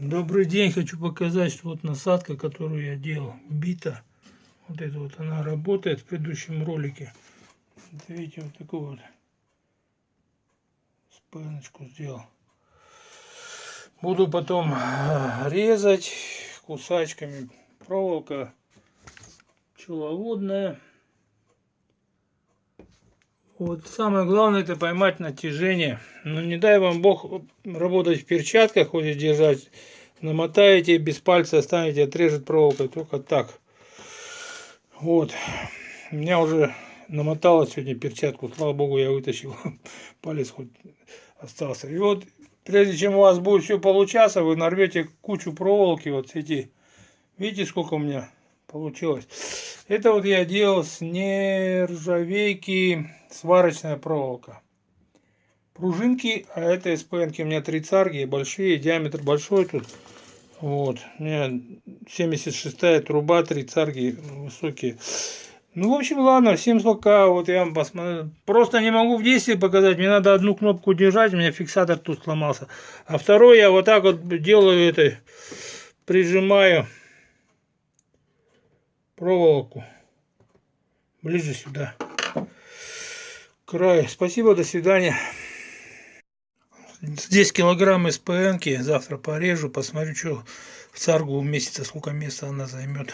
Добрый день, хочу показать, что вот насадка, которую я делал, бита. Вот это вот она работает в предыдущем ролике. Вот видите, вот такую вот спиночку сделал. Буду потом э, резать кусачками. Проволока пчеловодная. Вот самое главное это поймать натяжение. Но ну, не дай вам бог работать в перчатках, хоть держать. Намотаете, без пальца останете, отрежет проволокой. Только так. Вот. У меня уже намоталось сегодня перчатку. Слава богу, я вытащил. Палец хоть остался. И вот, прежде чем у вас будет все получаться, вы нарвете кучу проволоки. Вот эти. Видите, сколько у меня получилось. Это вот я делал с нержавейки сварочная проволока. Пружинки, а это СПНки у меня три царги, большие, диаметр большой тут. Вот, у меня 76 труба, три царги высокие. Ну, в общем, ладно, всем пока. Вот я вам посмотрю. Просто не могу в действии показать. Мне надо одну кнопку держать, у меня фиксатор тут сломался. А второй я вот так вот делаю это, прижимаю проволоку ближе сюда край. Спасибо до свидания. Здесь килограмм СПНки завтра порежу посмотрю что в царгу месяца сколько места она займет